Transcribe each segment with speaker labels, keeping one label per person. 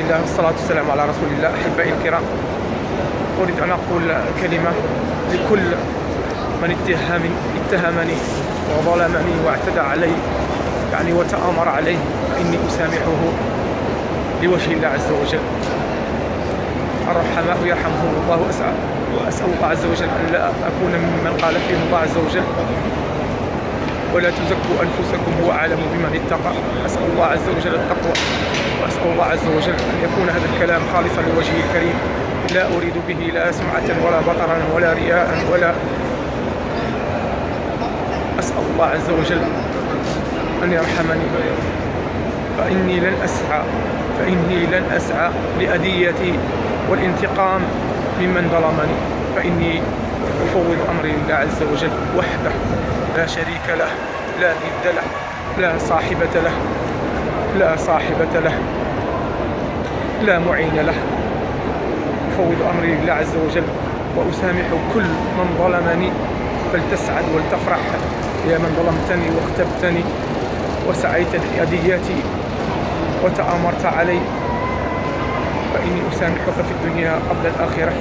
Speaker 1: الله والصلاة والسلام على رسول الله أحبائي الكرام. أريد أن أقول كلمة لكل من اتهم اتهمني وظلمني واعتدى علي يعني وتآمر علي فإني أسامحه لوجه الله عز وجل. الرحماء يرحمهم الله وأسأل وأسأل الله عز وجل أن لا أكون ممن قال فيهم الله عز وجل. ولا تزكوا أنفسكم هو أعلم بمن اتقى. أسأل الله عز وجل التقوى. وأسأل الله عز وجل أن يكون هذا الكلام خالصا لوجهه الكريم. لا أريد به لا سمعة ولا بطرا ولا رياء ولا. أسأل الله عز وجل أن يرحمني. فإني لن أسعى. فإني لن أسعى لأديتي والانتقام ممن ظلمني. فإني أفوض أمري لله عز وجل وحده. لا شريك له لا ند له لا صاحبة له لا صاحبة له لا معين له. أفوض أمري لله عز وجل وأسامح كل من ظلمني فلتسعد ولتفرح. يا من ظلمتني واغتبتني وسعيت لأدياتي وتآمرت علي فإني أسامحك في الدنيا قبل الآخرة.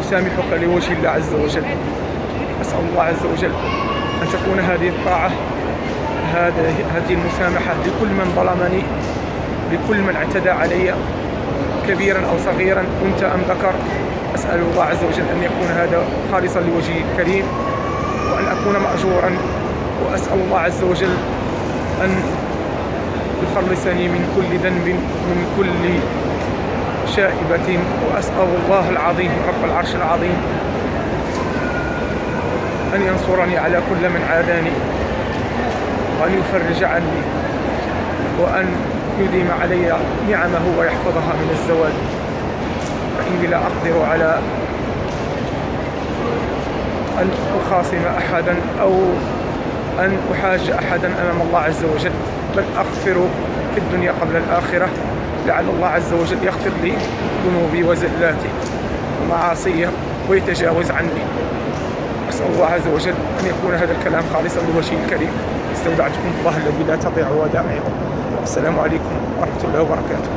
Speaker 1: أسامحك لوجه الله عز وجل. أسأل الله عز وجل أن تكون هذه الطاعة هذه المسامحة لكل من ظلمني لكل من اعتدى علي كبيرا أو صغيرا أنت أم ذكر. أسأل الله عز وجل أن يكون هذا خالصا لوجهه الكريم وأن أكون مأجورا. وأسأل الله عز وجل أن يخلصني من كل ذنب من كل شائبة. وأسأل الله العظيم رب العرش العظيم أن ينصرني على كل من عاداني وأن يفرج عني وأن يديم علي نعمه ويحفظها من الزوال. فإني لا أقدر على أن أخاصم أحدا أو أن أحاج أحدا أمام الله عز وجل بل أغفر في الدنيا قبل الآخرة. لعل الله عز وجل يغفر لي ذنوبي وزلاتي ومعاصي ويتجاوز عني. أسأل الله عز وجل أن يكون هذا الكلام خالصا لوجهه الكريم. استودعتكم الله الذي لا تضيع ودائعه السلام عليكم ورحمة الله وبركاته.